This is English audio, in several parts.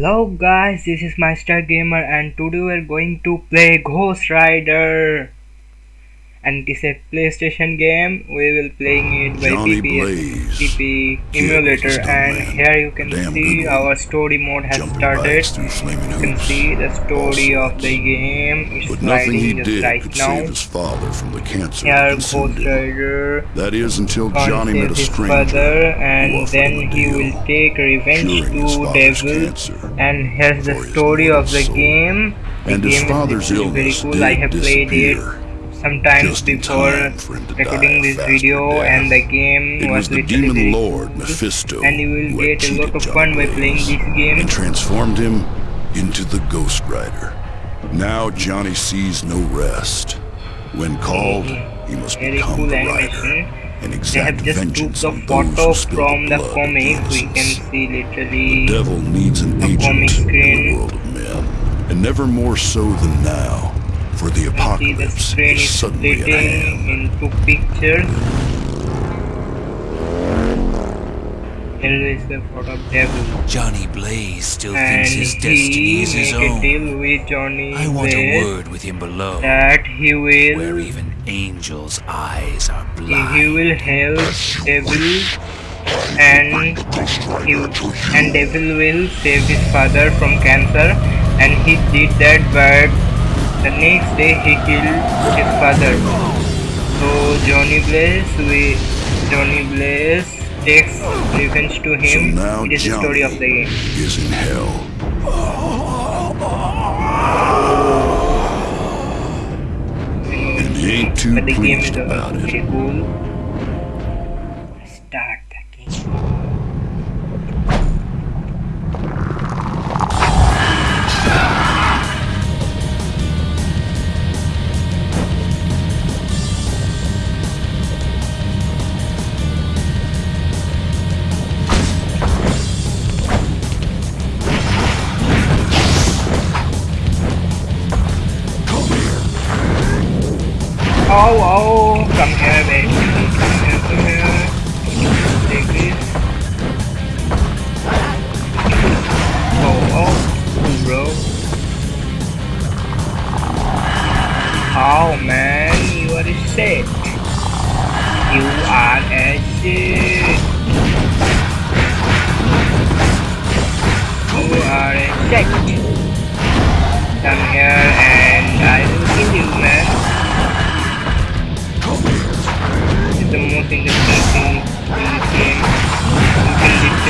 Hello guys, this is Master Gamer and today we're going to play Ghost Rider and it is a PlayStation game. We will playing ah, it by Johnny PPS, PP emulator and here you can Damn see our story mode has Jumping started. bikes through flaming You can see the story All of the game. It's But nothing he sliding just did right could now. save his father from the cancer Here Ghost. Rider That is until Johnny met a his stranger and then he will take revenge to devil and here's the story of the game the And his game father's is literally very illness cool i have played it. Sometimes before time for him to recording this video and the game It was was the demon lord Mephisto and you will get a lot of fun by playing this game. and transformed him into the Ghost Rider. Now Johnny sees no rest. When called, mm-hmm. he must very become cool the Rider eh? and they exact have just took vengeance the on those who photo from the comic. We can see The devil needs an agent comic in the world of men, and never more so than now, for the see the apocalypse is is suddenly at hand. into pictures here is the photo of devil Johnny Blaze still and thinks his destiny is his own. deal with Johnny I want a word with him below, that he will where even angels' eyes are blind. he will help devil and he and devil will save his father from cancer and he did that but the next day he killed his father so Johnny Blaze we Johnny Blaze takes revenge to him. So now it is the Johnny story of the game is in hell, and he ain't too but the game is pleased about it. pretty cool Oh, oh, come here, baby. Oh, oh, bro. Oh, man, you are a shit. You are a shit. You are a shit. Come here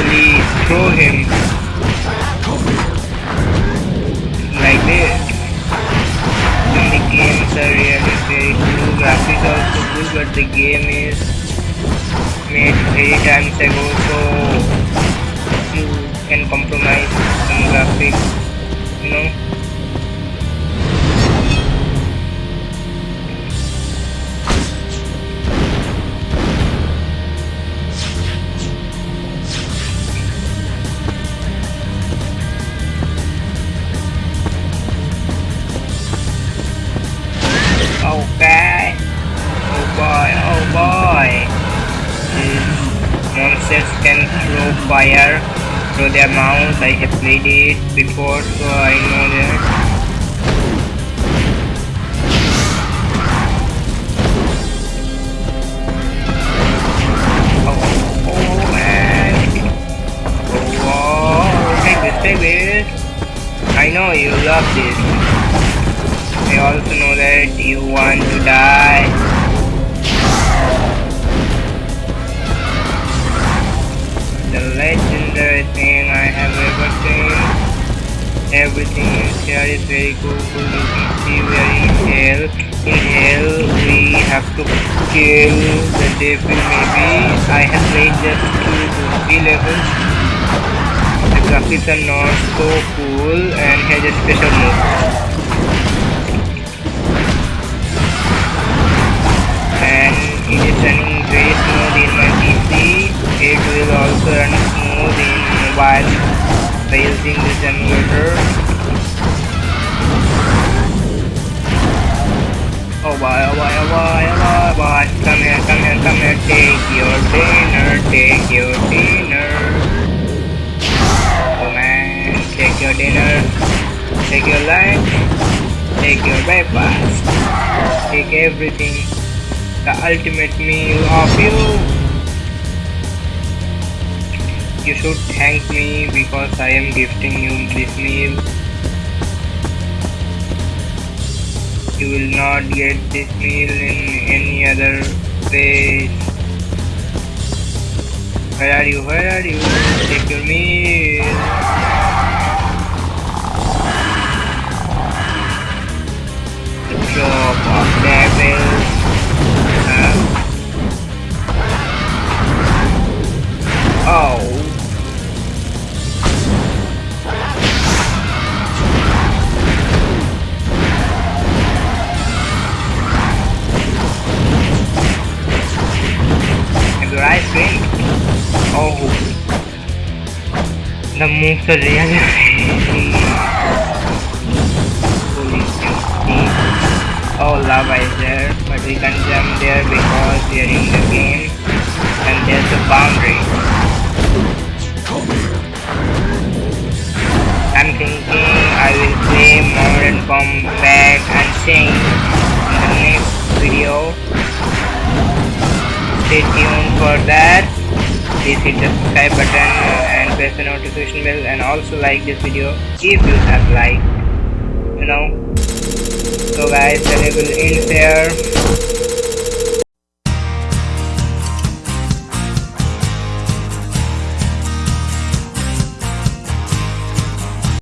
can literally throw him like this. And the games are really very cool. Graphics are also cool, but the game is made very times ago, so you can compromise some graphics, you know. These can throw fire through their mouth. I have played it before, so I know that. Oh, oh. Oh. oh I know you love this. I also know that you want to die. Legendary thing I have ever seen. Everything is here is very cool. You can see we are in hell. In hell we have to kill the devil maybe. I have played just two to three levels. The graphics are not so cool and has a special move. and it is running by using this emulator. Oh boy, oh boy, oh boy, oh. Come here, come here, come here. Take your dinner, take your dinner. Oh man, take take your dinner, take your lunch, take your breakfast, take everything. The ultimate meal of you. You should thank me because I am gifting you this meal. You will not get this meal in any other place. Where are you? Where are you? Take your meal. Your cream? Oh. The moves are really crazy. Oh, lava is there, but we can't jump there because we are in the game and there's a boundary. I'm thinking I will play Modern Combat and in Stay tuned for that. Please hit the subscribe button and press the notification bell and also like this video if you have liked. You know. So guys, the level ends here.